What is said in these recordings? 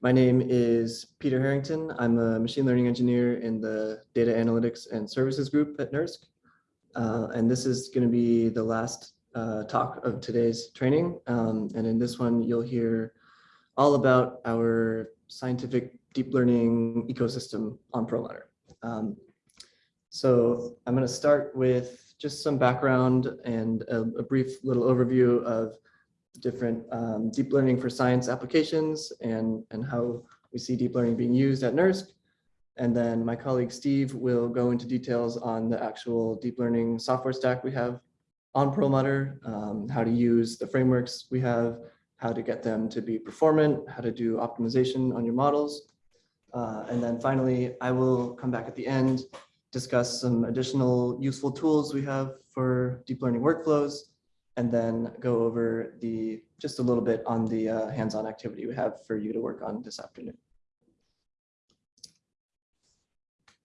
My name is Peter Harrington. I'm a machine learning engineer in the data analytics and services group at NERSC. Uh, and this is going to be the last uh, talk of today's training. Um, and in this one, you'll hear all about our scientific deep learning ecosystem on Perlmutter. Um, so I'm going to start with just some background and a, a brief little overview of different um, deep learning for science applications and, and how we see deep learning being used at NERSC. And then my colleague Steve will go into details on the actual deep learning software stack we have on Perlmutter, um, how to use the frameworks we have, how to get them to be performant, how to do optimization on your models. Uh, and then finally, I will come back at the end, discuss some additional useful tools we have for deep learning workflows, and then go over the just a little bit on the uh, hands-on activity we have for you to work on this afternoon.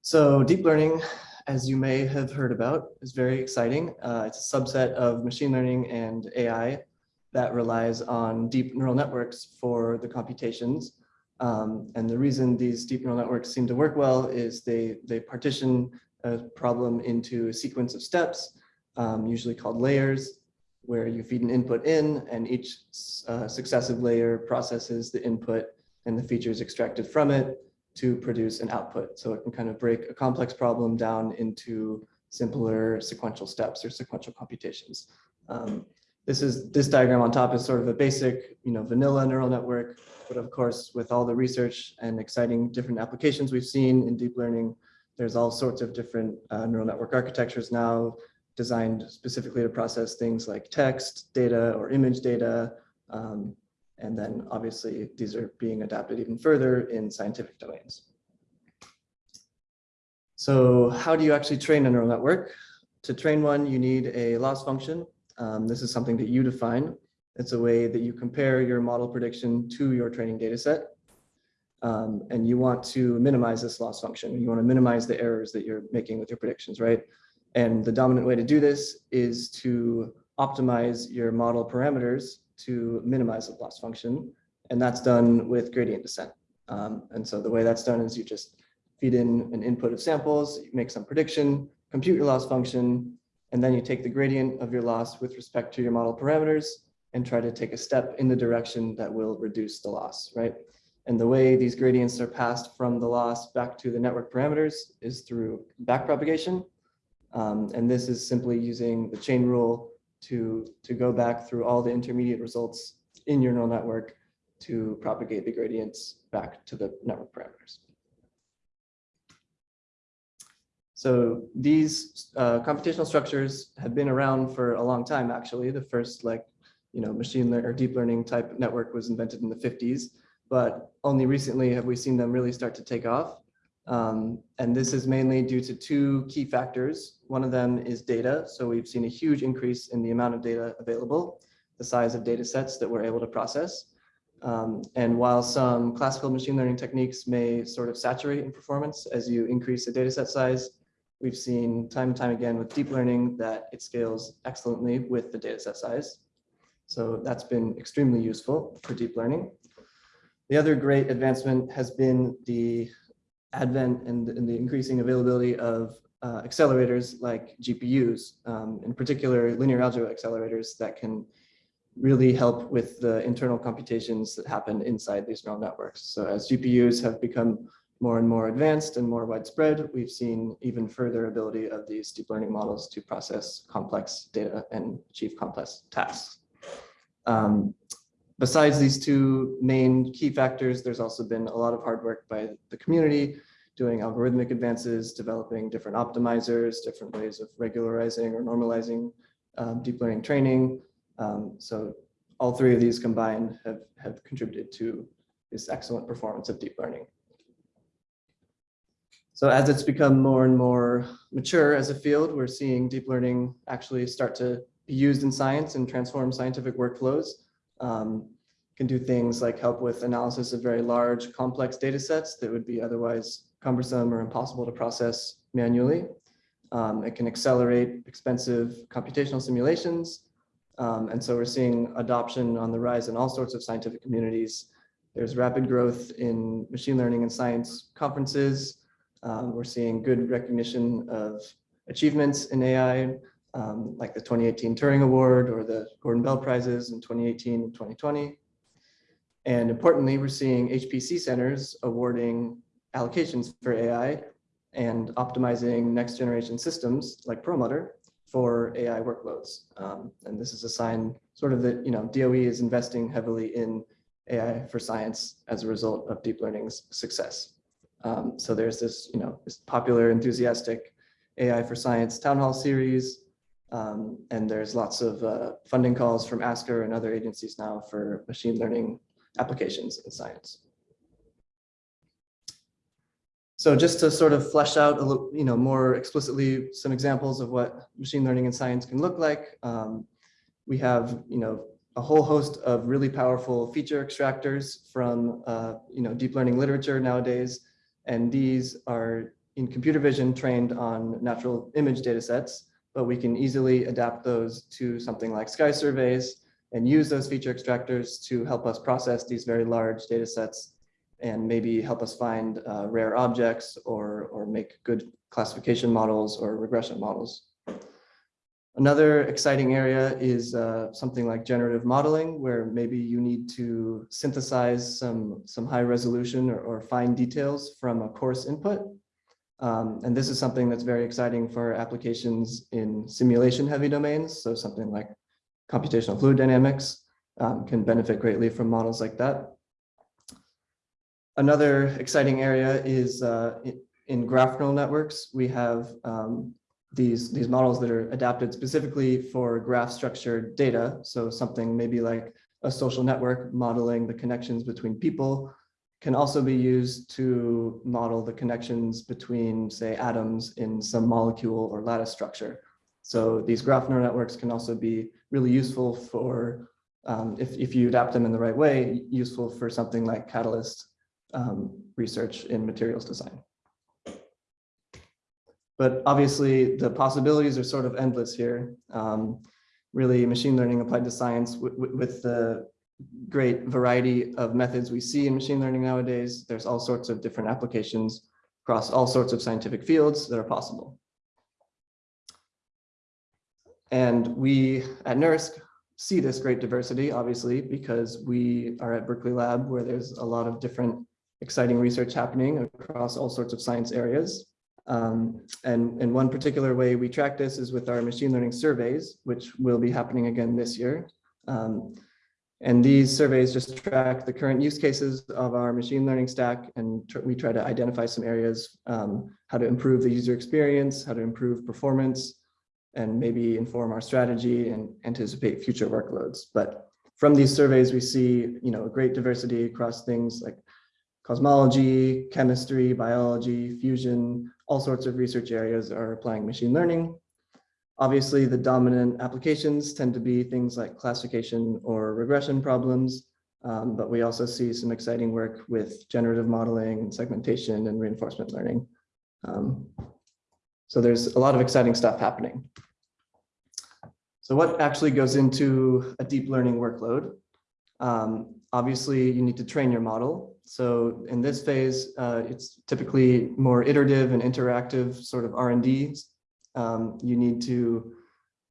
So deep learning, as you may have heard about, is very exciting. Uh, it's a subset of machine learning and AI that relies on deep neural networks for the computations. Um, and the reason these deep neural networks seem to work well is they, they partition a problem into a sequence of steps, um, usually called layers, where you feed an input in and each uh, successive layer processes the input and the features extracted from it to produce an output. So it can kind of break a complex problem down into simpler sequential steps or sequential computations. Um, this is this diagram on top is sort of a basic, you know, vanilla neural network, but of course, with all the research and exciting different applications we've seen in deep learning, there's all sorts of different uh, neural network architectures now designed specifically to process things like text data or image data. Um, and then obviously these are being adapted even further in scientific domains. So how do you actually train a neural network? To train one, you need a loss function. Um, this is something that you define. It's a way that you compare your model prediction to your training data set. Um, and you want to minimize this loss function. You want to minimize the errors that you're making with your predictions, right? And the dominant way to do this is to optimize your model parameters to minimize the loss function. And that's done with gradient descent. Um, and so the way that's done is you just feed in an input of samples, make some prediction, compute your loss function, and then you take the gradient of your loss with respect to your model parameters and try to take a step in the direction that will reduce the loss, right? And the way these gradients are passed from the loss back to the network parameters is through backpropagation. Um, and this is simply using the chain rule to, to go back through all the intermediate results in your neural network to propagate the gradients back to the network parameters. So these uh, computational structures have been around for a long time, actually. The first like, you know, machine learning or deep learning type network was invented in the 50s, but only recently have we seen them really start to take off. Um, and this is mainly due to two key factors. One of them is data. So we've seen a huge increase in the amount of data available, the size of data sets that we're able to process. Um, and while some classical machine learning techniques may sort of saturate in performance as you increase the data set size, we've seen time and time again with deep learning that it scales excellently with the data set size. So that's been extremely useful for deep learning. The other great advancement has been the advent and, and the increasing availability of uh, accelerators like GPUs, um, in particular linear algebra accelerators that can really help with the internal computations that happen inside these neural networks. So as GPUs have become more and more advanced and more widespread, we've seen even further ability of these deep learning models to process complex data and achieve complex tasks. Um, besides these two main key factors, there's also been a lot of hard work by the community doing algorithmic advances, developing different optimizers, different ways of regularizing or normalizing um, deep learning training. Um, so all three of these combined have, have contributed to this excellent performance of deep learning. So as it's become more and more mature as a field, we're seeing deep learning actually start to be used in science and transform scientific workflows. Um, can do things like help with analysis of very large complex data sets that would be otherwise cumbersome or impossible to process manually. Um, it can accelerate expensive computational simulations. Um, and so we're seeing adoption on the rise in all sorts of scientific communities There's rapid growth in machine learning and science conferences. Um, we're seeing good recognition of achievements in AI, um, like the 2018 Turing Award or the Gordon Bell Prizes in 2018 and 2020. And importantly, we're seeing HPC centers awarding allocations for AI and optimizing next generation systems like Perlmutter for AI workloads. Um, and this is a sign sort of that, you know, DOE is investing heavily in AI for science as a result of deep learning's success. Um, so there's this, you know, this popular enthusiastic AI for science town hall series. Um, and there's lots of uh, funding calls from ASCR and other agencies now for machine learning applications in science. So just to sort of flesh out a little, you know, more explicitly some examples of what machine learning and science can look like. Um, we have, you know, a whole host of really powerful feature extractors from, uh, you know, deep learning literature nowadays. And these are in computer vision trained on natural image data sets, but we can easily adapt those to something like sky surveys and use those feature extractors to help us process these very large data sets and maybe help us find uh, rare objects or, or make good classification models or regression models. Another exciting area is uh, something like generative modeling, where maybe you need to synthesize some, some high resolution or, or fine details from a coarse input. Um, and this is something that's very exciting for applications in simulation heavy domains. So something like computational fluid dynamics um, can benefit greatly from models like that. Another exciting area is uh, in graph neural networks. We have um, these, these models that are adapted specifically for graph structured data. So something maybe like a social network modeling the connections between people can also be used to model the connections between, say, atoms in some molecule or lattice structure. So these graph neural networks can also be really useful for, um, if, if you adapt them in the right way, useful for something like Catalyst um, research in materials design. But obviously the possibilities are sort of endless here. Um, really machine learning applied to science with the great variety of methods we see in machine learning nowadays. There's all sorts of different applications across all sorts of scientific fields that are possible. And we at NERSC see this great diversity, obviously, because we are at Berkeley Lab where there's a lot of different exciting research happening across all sorts of science areas. Um, and in one particular way we track this is with our machine learning surveys, which will be happening again this year. Um, and these surveys just track the current use cases of our machine learning stack, and tr we try to identify some areas, um, how to improve the user experience, how to improve performance, and maybe inform our strategy and anticipate future workloads. But from these surveys, we see you know, a great diversity across things like cosmology, chemistry, biology, fusion, all sorts of research areas are applying machine learning. Obviously, the dominant applications tend to be things like classification or regression problems, um, but we also see some exciting work with generative modeling and segmentation and reinforcement learning. Um, so there's a lot of exciting stuff happening. So what actually goes into a deep learning workload? Um, obviously, you need to train your model. So in this phase, uh, it's typically more iterative and interactive sort of R&D. Um, you need to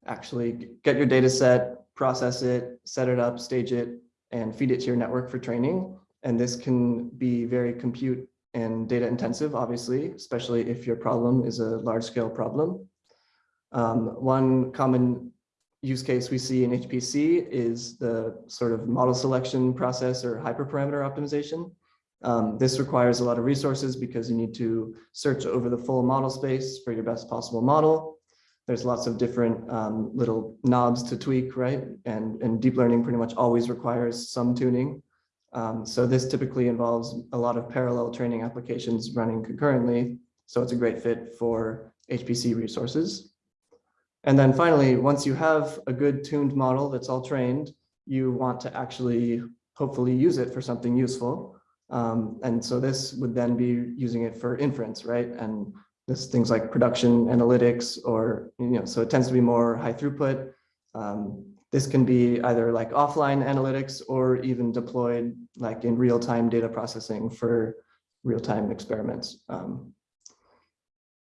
actually get your data set, process it, set it up, stage it, and feed it to your network for training. And this can be very compute and data intensive, obviously, especially if your problem is a large scale problem. Um, one common use case we see in HPC is the sort of model selection process or hyperparameter optimization. Um, this requires a lot of resources because you need to search over the full model space for your best possible model. There's lots of different um, little knobs to tweak, right? And, and deep learning pretty much always requires some tuning. Um, so this typically involves a lot of parallel training applications running concurrently. So it's a great fit for HPC resources. And then finally, once you have a good tuned model that's all trained, you want to actually hopefully use it for something useful. Um, and so this would then be using it for inference, right? And this things like production analytics or, you know, so it tends to be more high throughput. Um, this can be either like offline analytics or even deployed like in real-time data processing for real-time experiments. Um,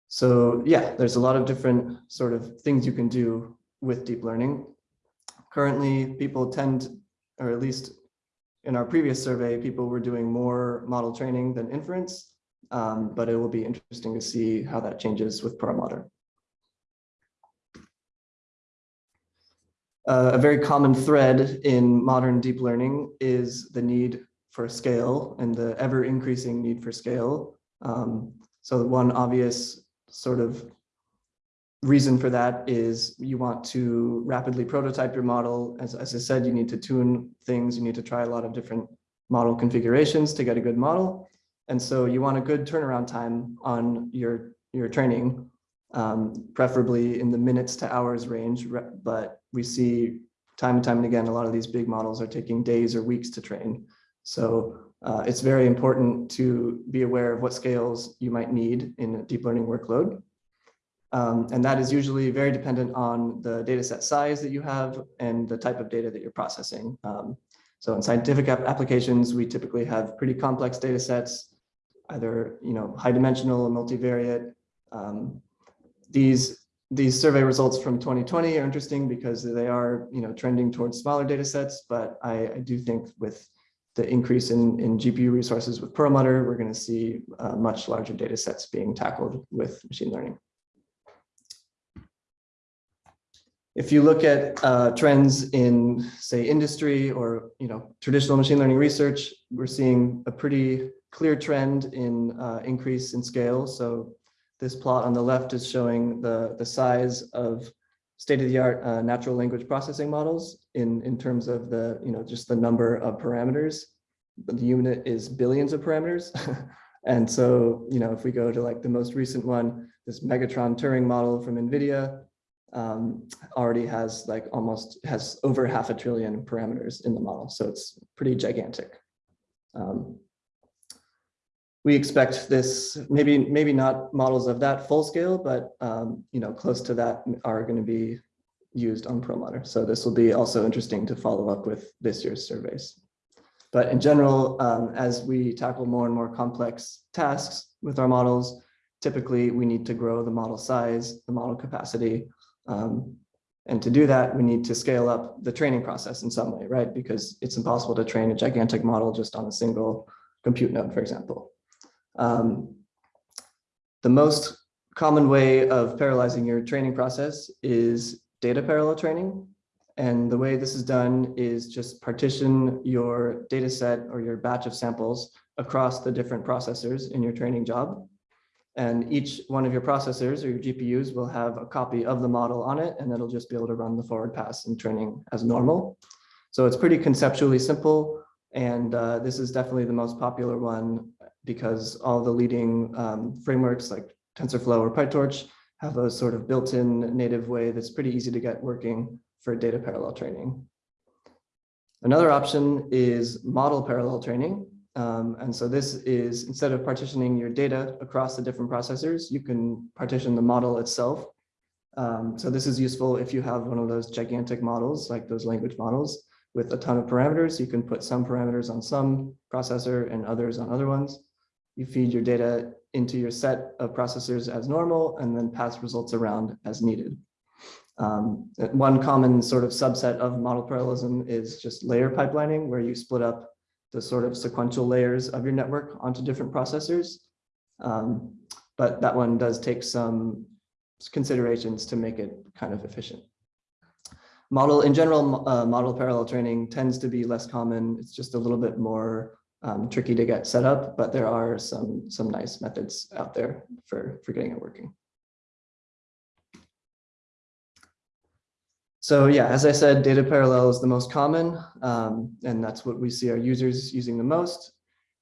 so yeah, there's a lot of different sort of things you can do with deep learning. Currently, people tend, or at least in our previous survey, people were doing more model training than inference, um, but it will be interesting to see how that changes with Perlmutter. Uh, a very common thread in modern deep learning is the need for scale and the ever increasing need for scale. Um, so one obvious sort of reason for that is you want to rapidly prototype your model. As, as I said, you need to tune things. You need to try a lot of different model configurations to get a good model. And so you want a good turnaround time on your, your training, um, preferably in the minutes to hours range. But we see time and time and again, a lot of these big models are taking days or weeks to train. So uh, it's very important to be aware of what scales you might need in a deep learning workload. Um, and that is usually very dependent on the data set size that you have and the type of data that you're processing. Um, so in scientific applications, we typically have pretty complex data sets, either you know high dimensional or multivariate. Um, these these survey results from 2020 are interesting because they are you know trending towards smaller data sets, but I, I do think with the increase in, in GPU resources with Perlmutter, we're going to see uh, much larger data sets being tackled with machine learning. If you look at uh, trends in, say, industry or you know traditional machine learning research, we're seeing a pretty clear trend in uh, increase in scale. So this plot on the left is showing the, the size of state-of-the-art uh, natural language processing models in, in terms of the, you know, just the number of parameters. The unit is billions of parameters. and so, you know, if we go to like the most recent one, this Megatron Turing model from NVIDIA um, already has like almost has over half a trillion parameters in the model. So it's pretty gigantic. Um, we expect this, maybe maybe not models of that full scale, but um, you know, close to that are going to be used on Perlmutter. So this will be also interesting to follow up with this year's surveys. But in general, um, as we tackle more and more complex tasks with our models, typically we need to grow the model size, the model capacity. Um, and to do that, we need to scale up the training process in some way, right? Because it's impossible to train a gigantic model just on a single compute node, for example. Um, the most common way of parallelizing your training process is data parallel training. And the way this is done is just partition your data set or your batch of samples across the different processors in your training job. And each one of your processors or your GPUs will have a copy of the model on it, and it'll just be able to run the forward pass and training as normal. So it's pretty conceptually simple. And uh, this is definitely the most popular one because all the leading um, frameworks like TensorFlow or PyTorch have a sort of built-in native way that's pretty easy to get working for data parallel training. Another option is model parallel training. Um, and so this is instead of partitioning your data across the different processors, you can partition the model itself. Um, so this is useful if you have one of those gigantic models, like those language models with a ton of parameters. You can put some parameters on some processor and others on other ones you feed your data into your set of processors as normal and then pass results around as needed. Um, one common sort of subset of model parallelism is just layer pipelining, where you split up the sort of sequential layers of your network onto different processors. Um, but that one does take some considerations to make it kind of efficient. Model in general, uh, model parallel training tends to be less common. It's just a little bit more um, tricky to get set up, but there are some, some nice methods out there for, for getting it working. So yeah, as I said, data parallel is the most common, um, and that's what we see our users using the most.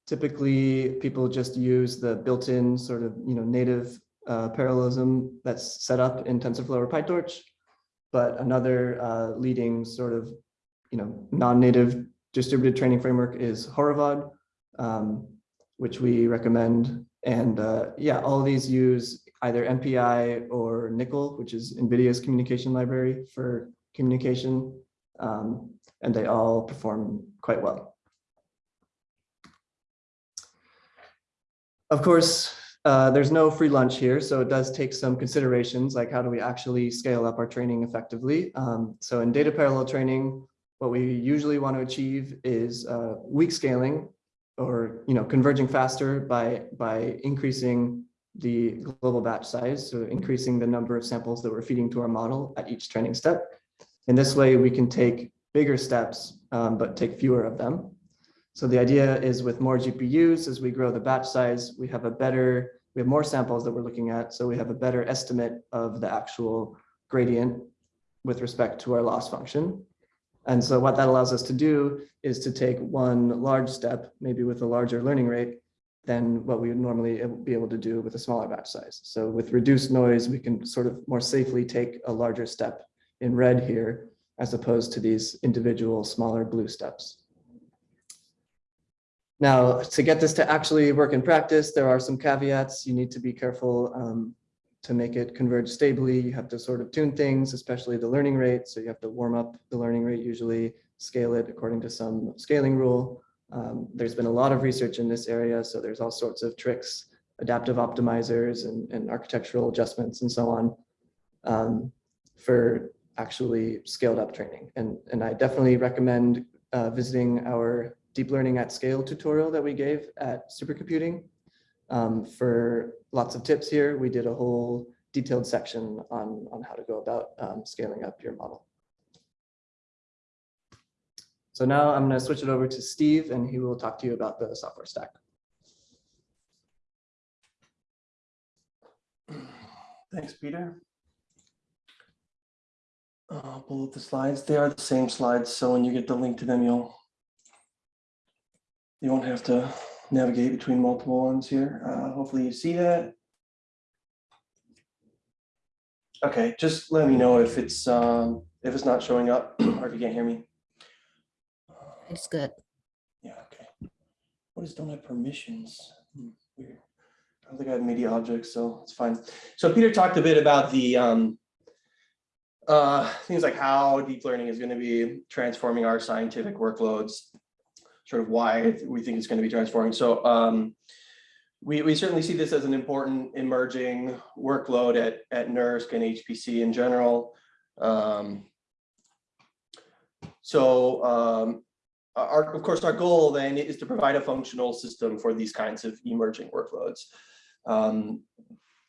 Typically, people just use the built-in sort of you know native uh, parallelism that's set up in TensorFlow or PyTorch. But another uh, leading sort of you know non-native distributed training framework is Horovod, um, which we recommend. And uh, yeah, all these use either MPI or NCCL, which is NVIDIA's communication library for communication. Um, and they all perform quite well. Of course, uh, there's no free lunch here, so it does take some considerations, like how do we actually scale up our training effectively. Um, so in data parallel training, what we usually want to achieve is uh, weak scaling or you know converging faster by by increasing the global batch size, so increasing the number of samples that we're feeding to our model at each training step. In this way, we can take bigger steps, um, but take fewer of them. So the idea is with more GPUs, as we grow the batch size, we have a better, we have more samples that we're looking at. So we have a better estimate of the actual gradient with respect to our loss function. And so what that allows us to do is to take one large step, maybe with a larger learning rate, than what we would normally be able to do with a smaller batch size. So with reduced noise, we can sort of more safely take a larger step in red here, as opposed to these individual smaller blue steps. Now, to get this to actually work in practice, there are some caveats. You need to be careful um, to make it converge stably. You have to sort of tune things, especially the learning rate. So you have to warm up the learning rate usually, scale it according to some scaling rule. Um, there's been a lot of research in this area, so there's all sorts of tricks, adaptive optimizers and, and architectural adjustments and so on um, for actually scaled up training. And, and I definitely recommend uh, visiting our deep learning at scale tutorial that we gave at supercomputing. Um, for lots of tips here, we did a whole detailed section on, on how to go about um, scaling up your model. So now I'm going to switch it over to Steve and he will talk to you about the software stack. Thanks, Peter. I'll pull up the slides. They are the same slides, so when you get the link to them, you'll you won't have to navigate between multiple ones here. Uh, hopefully you see that. Okay, just let me know if it's um, if it's not showing up or if you can't hear me. It's good. Yeah, okay. What is don't have permissions? Hmm, Weird. I don't think I have media objects, so it's fine. So Peter talked a bit about the um, uh, things like how deep learning is going to be transforming our scientific workloads sort of why we think it's going to be transforming. So um, we, we certainly see this as an important emerging workload at, at NERSC and HPC in general. Um, so um, our, of course, our goal then is to provide a functional system for these kinds of emerging workloads. Um,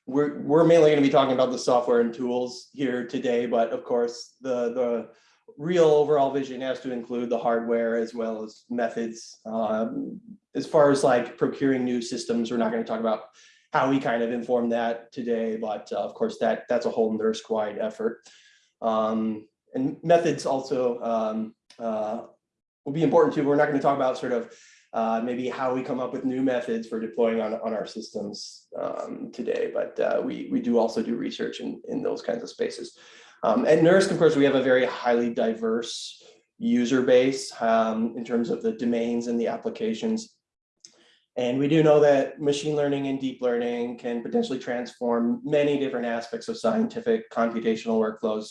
we're, we're mainly going to be talking about the software and tools here today, but of course, the, the real overall vision has to include the hardware as well as methods. Um, as far as like procuring new systems, we're not going to talk about how we kind of inform that today, but uh, of course that that's a whole NERSC-wide effort. Um, and methods also um, uh, will be important too. We're not going to talk about sort of uh, maybe how we come up with new methods for deploying on, on our systems um, today, but uh, we, we do also do research in, in those kinds of spaces. Um, at NERSC, of course, we have a very highly diverse user base um, in terms of the domains and the applications. And we do know that machine learning and deep learning can potentially transform many different aspects of scientific computational workflows.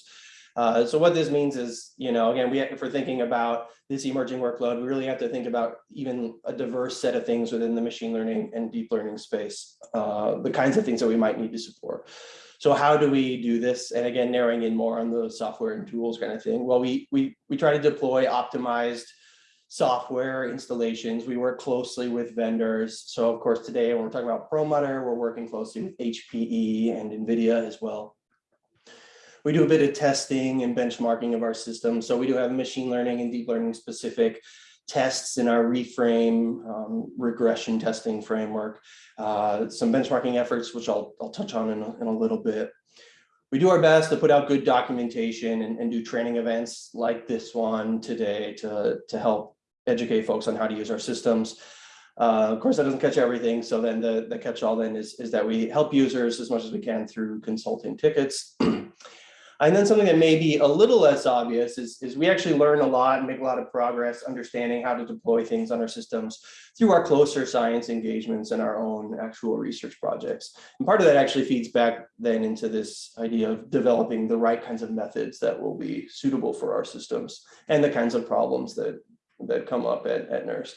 Uh, so what this means is, you know, again, we if we're thinking about this emerging workload, we really have to think about even a diverse set of things within the machine learning and deep learning space, uh, the kinds of things that we might need to support. So how do we do this? And again, narrowing in more on the software and tools kind of thing. Well, we we we try to deploy optimized software installations. We work closely with vendors. So of course, today when we're talking about Perlmutter, we're working closely with HPE and NVIDIA as well. We do a bit of testing and benchmarking of our system. So we do have machine learning and deep learning specific tests in our ReFrame um, regression testing framework, uh, some benchmarking efforts, which I'll, I'll touch on in a, in a little bit. We do our best to put out good documentation and, and do training events like this one today to, to help educate folks on how to use our systems. Uh, of course, that doesn't catch everything. So then the, the catch all then is, is that we help users as much as we can through consulting tickets. And then something that may be a little less obvious is, is we actually learn a lot and make a lot of progress understanding how to deploy things on our systems through our closer science engagements and our own actual research projects. And part of that actually feeds back then into this idea of developing the right kinds of methods that will be suitable for our systems and the kinds of problems that, that come up at, at NERSC.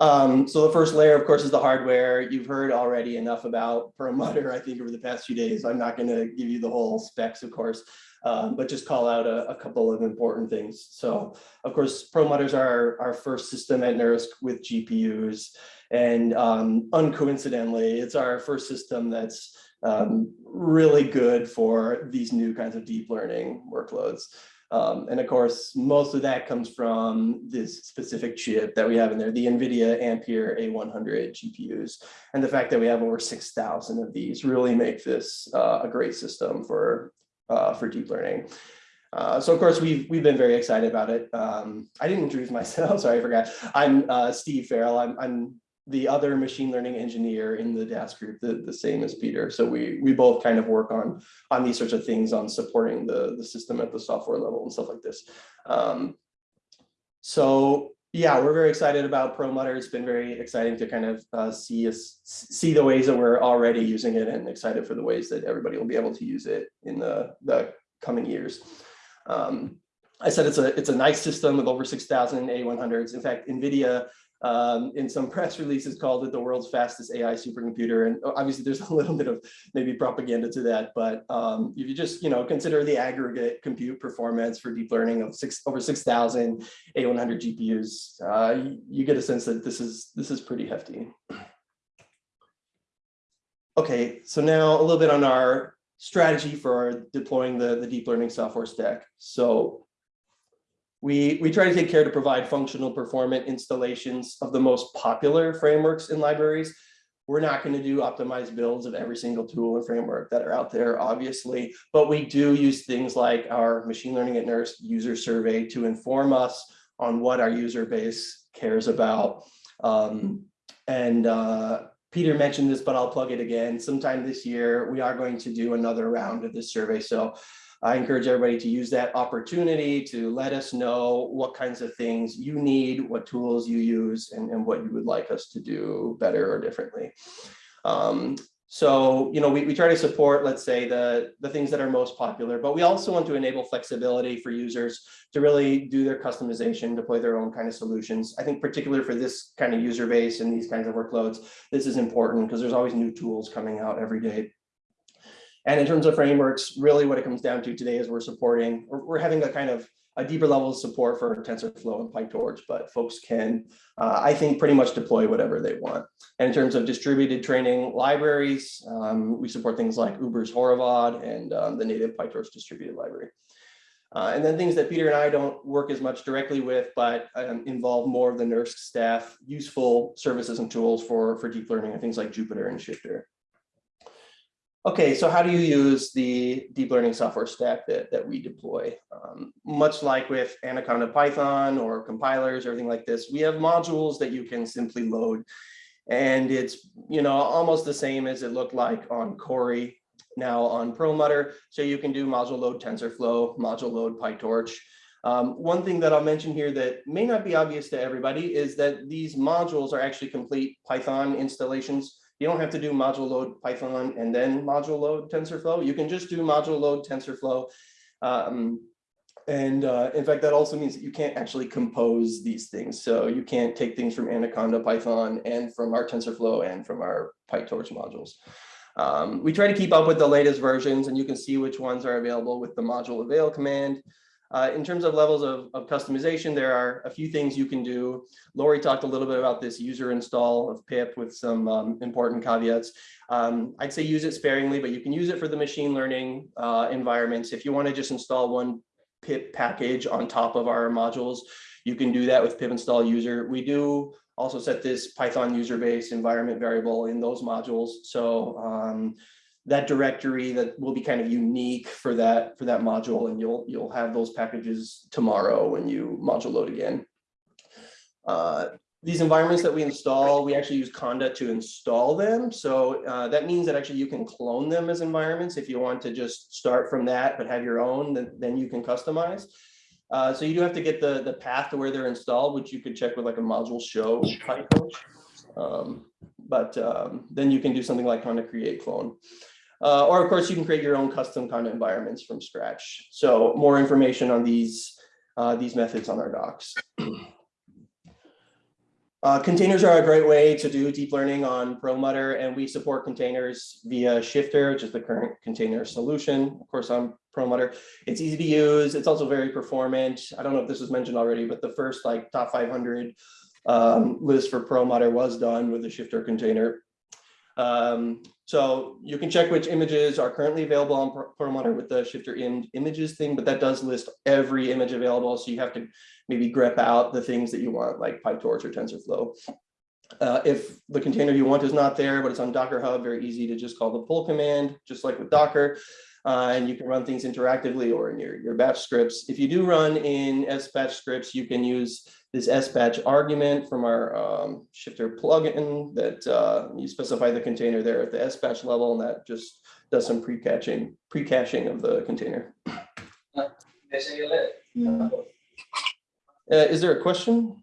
Um, so the first layer, of course, is the hardware. You've heard already enough about Perlmutter, I think, over the past few days. I'm not going to give you the whole specs, of course, um, but just call out a, a couple of important things. So, of course, Perlmutter's our, our first system at NERSC with GPUs. And um, uncoincidentally, it's our first system that's um, really good for these new kinds of deep learning workloads. Um, and of course, most of that comes from this specific chip that we have in there, the NVIDIA Ampere A100 GPUs. And the fact that we have over 6,000 of these really make this uh, a great system for, uh, for deep learning. Uh, so of course, we've, we've been very excited about it. Um, I didn't introduce myself, sorry, I forgot. I'm uh, Steve Farrell. I'm, I'm the other machine learning engineer in the DAS group, the, the same as Peter. So we, we both kind of work on, on these sorts of things, on supporting the, the system at the software level and stuff like this. Um, so yeah, we're very excited about Perlmutter. It's been very exciting to kind of uh, see us see the ways that we're already using it and excited for the ways that everybody will be able to use it in the, the coming years. Um, I said it's a it's a nice system with over 6,000 A100s. In fact, NVIDIA um, in some press releases called it the world's fastest AI supercomputer. And obviously there's a little bit of maybe propaganda to that, but um, if you just, you know, consider the aggregate compute performance for deep learning of six over 6,000 A100 GPUs, uh, you, you get a sense that this is, this is pretty hefty. Okay, so now a little bit on our strategy for deploying the, the deep learning software stack. So we, we try to take care to provide functional performant installations of the most popular frameworks and libraries. We're not going to do optimized builds of every single tool and framework that are out there, obviously, but we do use things like our machine learning at NERSC user survey to inform us on what our user base cares about. Um, and uh, Peter mentioned this, but I'll plug it again. Sometime this year, we are going to do another round of this survey. So I encourage everybody to use that opportunity to let us know what kinds of things you need, what tools you use, and, and what you would like us to do better or differently. Um, so, you know, we, we try to support, let's say, the, the things that are most popular, but we also want to enable flexibility for users to really do their customization, deploy their own kind of solutions. I think particularly for this kind of user base and these kinds of workloads, this is important because there's always new tools coming out every day. And in terms of frameworks, really what it comes down to today is we're supporting, we're, we're having a kind of a deeper level of support for TensorFlow and PyTorch, but folks can, uh, I think, pretty much deploy whatever they want. And in terms of distributed training libraries, um, we support things like Uber's Horovod and um, the native PyTorch distributed library. Uh, and then things that Peter and I don't work as much directly with, but um, involve more of the NERSC staff, useful services and tools for, for deep learning and things like Jupyter and Shifter. Okay, so how do you use the deep learning software stack that, that we deploy? Um, much like with Anaconda Python or compilers or everything like this, we have modules that you can simply load. And it's, you know, almost the same as it looked like on Cori, now on Perlmutter. So you can do module load TensorFlow, module load PyTorch. Um, one thing that I'll mention here that may not be obvious to everybody is that these modules are actually complete Python installations. You don't have to do module load Python and then module load TensorFlow. You can just do module load TensorFlow. Um, and uh, in fact, that also means that you can't actually compose these things. So you can't take things from Anaconda Python and from our TensorFlow and from our PyTorch modules. Um, we try to keep up with the latest versions and you can see which ones are available with the module avail command. Uh, in terms of levels of, of, customization, there are a few things you can do. Lori talked a little bit about this user install of pip with some um, important caveats. Um, I'd say use it sparingly, but you can use it for the machine learning uh, environments. If you want to just install one pip package on top of our modules, you can do that with pip install user. We do also set this Python user base environment variable in those modules. So um, that directory that will be kind of unique for that for that module and you'll you'll have those packages tomorrow when you module load again. Uh, these environments that we install, we actually use Conda to install them. So uh, that means that actually you can clone them as environments. If you want to just start from that, but have your own, then, then you can customize. Uh, so you do have to get the, the path to where they're installed, which you could check with like a module show PyTorch. Um, but um, then you can do something like Conda create clone. Uh, or of course, you can create your own custom kind of environments from scratch. So more information on these, uh, these methods on our docs. Uh, containers are a great way to do deep learning on Perlmutter, and we support containers via Shifter, which is the current container solution. Of course, on Perlmutter, it's easy to use. It's also very performant. I don't know if this was mentioned already, but the first like top 500 um, list for Perlmutter was done with the Shifter container. Um, so you can check which images are currently available on Per- Perlmutter with the Shifter in images thing, but that does list every image available. So you have to maybe grep out the things that you want, like PyTorch or TensorFlow. Uh, if the container you want is not there, but it's on Docker Hub, very easy to just call the pull command, just like with Docker. Uh, and you can run things interactively or in your, your batch scripts. If you do run in SBatch scripts, you can use this SBatch argument from our um, Shifter plugin that uh, you specify the container there at the SBatch level, and that just does some pre-caching, pre-caching of the container. Mm, Uh, is there a question?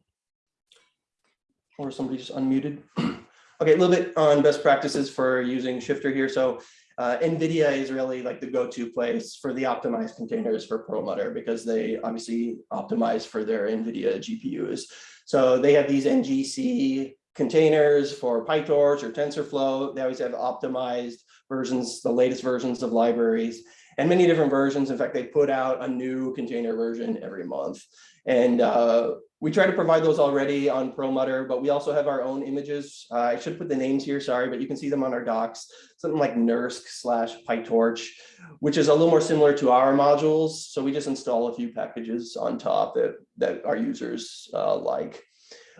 Or somebody just unmuted? Okay, a little bit on best practices for using Shifter here. So uh, NVIDIA is really like the go-to place for the optimized containers for Perlmutter because they obviously optimize for their NVIDIA GPUs. So they have these NGC containers for PyTorch or TensorFlow. They always have optimized versions, the latest versions of libraries and many different versions. In fact, they put out a new container version every month. And uh, we try to provide those already on Perlmutter, but we also have our own images. Uh, I should put the names here, sorry, but you can see them on our docs. Something like NERSC slash PyTorch, which is a little more similar to our modules. So we just install a few packages on top that, that our users uh, like.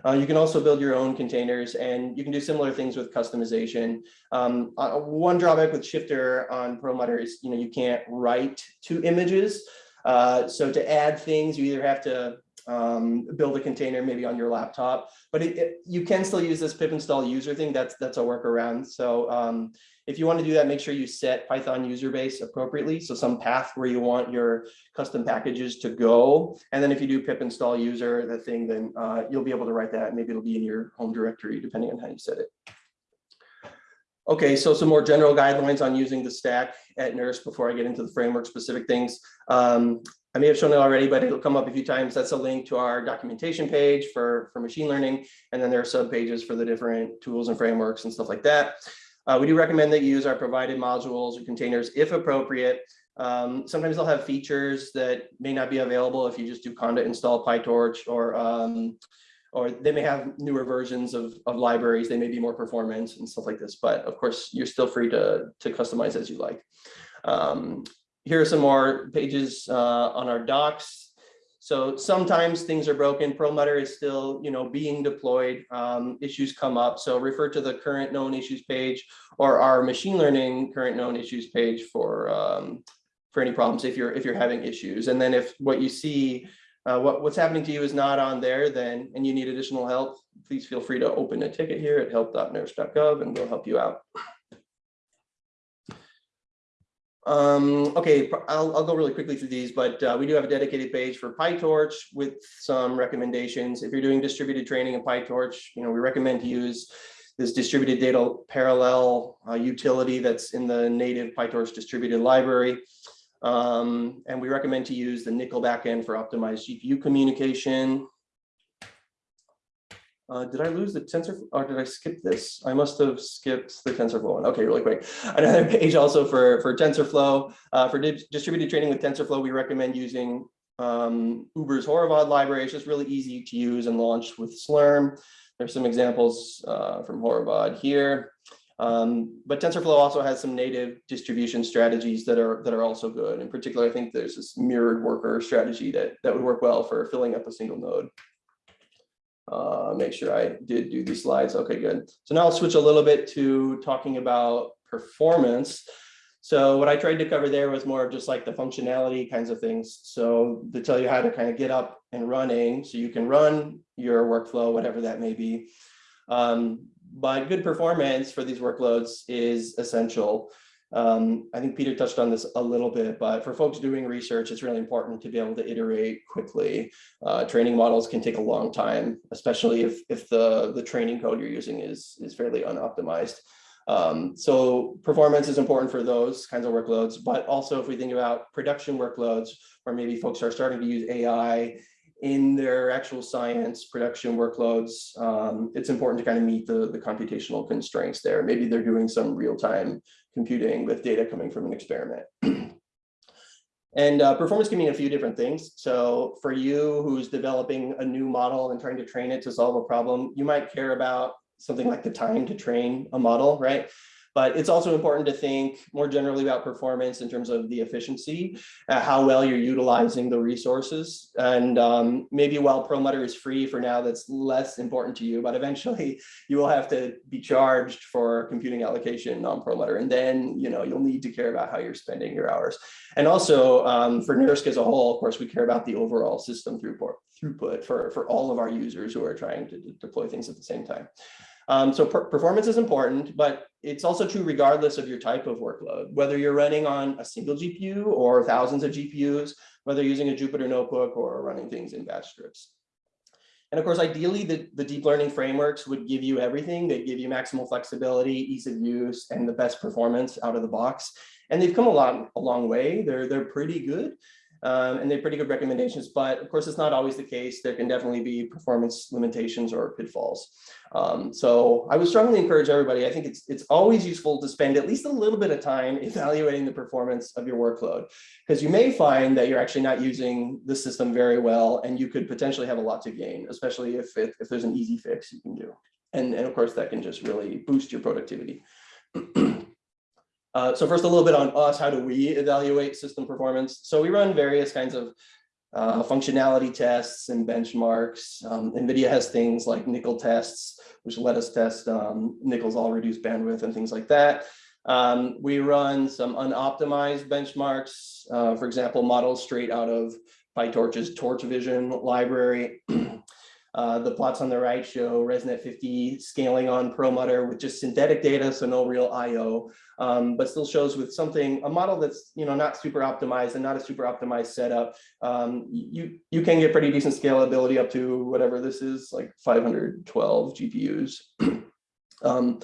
Uh, you can also build your own containers and you can do similar things with customization. Um, uh, one drawback with Shifter on Perlmutter is, you know, you can't write to images. Uh, so to add things, you either have to um, build a container maybe on your laptop, but it, it- you can still use this pip install user thing. That's that's a workaround. So um, if you want to do that, make sure you set Python user base appropriately. So some path where you want your custom packages to go. And then if you do pip install user, the thing, then uh, you'll be able to write that. Maybe it'll be in your home directory, depending on how you set it. Okay, so some more general guidelines on using the stack at NERSC before I get into the framework specific things. Um, I may have shown it already, but it'll come up a few times. That's a link to our documentation page for, for machine learning. And then there are sub pages for the different tools and frameworks and stuff like that. Uh, we do recommend that you use our provided modules or containers if appropriate. Um, sometimes they'll have features that may not be available if you just do conda install PyTorch or um, or they may have newer versions of, of libraries. They may be more performant and stuff like this. But of course, you're still free to, to customize as you like. Um, here are some more pages uh, on our docs. So sometimes things are broken. Perlmutter is still, you know, being deployed. Um, issues come up. So refer to the current known issues page or our machine learning current known issues page for um, for any problems if you're if you're having issues. And then if what you see, uh, what what's happening to you is not on there, then and you need additional help, please feel free to open a ticket here at help.nersc.gov and we'll help you out. Um, okay, I'll, I'll go really quickly through these, but uh, we do have a dedicated page for PyTorch with some recommendations. If you're doing distributed training in PyTorch, you know, we recommend to use this distributed data parallel uh, utility that's in the native PyTorch distributed library. Um, and we recommend to use the NCCL backend for optimized GPU communication. Uh, did I lose the tensor or did I skip this? I must have skipped the TensorFlow one. Okay, really quick. Another page also for, for TensorFlow. Uh, for di distributed training with TensorFlow, we recommend using um, Uber's Horovod library. It's just really easy to use and launch with Slurm. There's some examples uh, from Horovod here. Um, but TensorFlow also has some native distribution strategies that are that are also good. In particular, I think there's this mirrored worker strategy that, that would work well for filling up a single node. Uh, make sure I did do these slides. Okay, good. So now I'll switch a little bit to talking about performance. So what I tried to cover there was more of just like the functionality kinds of things. So to tell you how to kind of get up and running so you can run your workflow, whatever that may be. Um, but good performance for these workloads is essential. Um, I think Peter touched on this a little bit, but for folks doing research, it's really important to be able to iterate quickly. Uh, training models can take a long time, especially if, if the, the training code you're using is, is fairly unoptimized. Um, so performance is important for those kinds of workloads, but also if we think about production workloads, or maybe folks are starting to use AI in their actual science production workloads, um, it's important to kind of meet the, the computational constraints there. Maybe they're doing some real-time computing with data coming from an experiment. And uh, performance can mean a few different things. So for you who's developing a new model and trying to train it to solve a problem, you might care about something like the time to train a model, right? But it's also important to think more generally about performance in terms of the efficiency, uh, how well you're utilizing the resources. And um, maybe while Perlmutter is free for now, that's less important to you, but eventually you will have to be charged for computing allocation on Perlmutter. And then, you know, you'll need to care about how you're spending your hours. And also um, for NERSC as a whole, of course, we care about the overall system throughput, throughput for, for all of our users who are trying to deploy things at the same time. Um, so per performance is important, but it's also true regardless of your type of workload, whether you're running on a single GPU or thousands of GPUs, whether using a Jupyter notebook or running things in batch scripts. And of course, ideally, the, the deep learning frameworks would give you everything. They give you maximal flexibility, ease of use, and the best performance out of the box. And they've come a long, a long way. They're, they're pretty good. Um, and they're pretty good recommendations, but of course, it's not always the case. There can definitely be performance limitations or pitfalls. Um, so I would strongly encourage everybody. I think it's it's always useful to spend at least a little bit of time evaluating the performance of your workload, because you may find that you're actually not using the system very well, and you could potentially have a lot to gain, especially if if, if there's an easy fix you can do. And, and of course, that can just really boost your productivity. Uh, so first, a little bit on us. How do we evaluate system performance? So we run various kinds of uh, functionality tests and benchmarks. Um, NVIDIA has things like NCCL tests, which let us test um, NCCL's all reduced bandwidth and things like that. Um, we run some unoptimized benchmarks, uh, for example, models straight out of PyTorch's Torch Vision library. Uh, the plots on the right show ResNet 50 scaling on Perlmutter with just synthetic data, so no real IO, um, but still shows with something, a model that's you know not super optimized and not a super optimized setup. Um, you, you can get pretty decent scalability up to whatever this is, like 512 GPUs. um,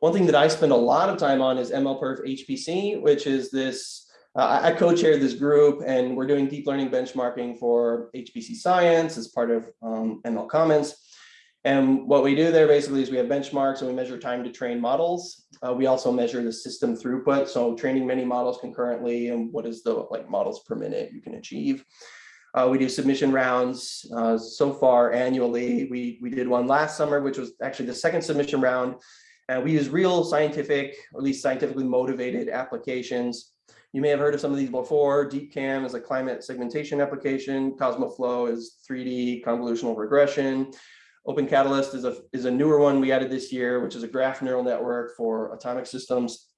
one thing that I spend a lot of time on is MLPerf HPC, which is this uh, I co-chair this group and we're doing deep learning benchmarking for HPC science as part of um, ML Commons. And what we do there basically is we have benchmarks and we measure time to train models. Uh, we also measure the system throughput. So training many models concurrently and what is the like models per minute you can achieve. Uh, we do submission rounds uh, so far annually. We, we did one last summer, which was actually the second submission round. And we use real scientific, or at least scientifically motivated applications you may have heard of some of these before. DeepCam is a climate segmentation application. CosmoFlow is 3D convolutional regression. Open Catalyst is a, is a newer one we added this year, which is a graph neural network for atomic systems.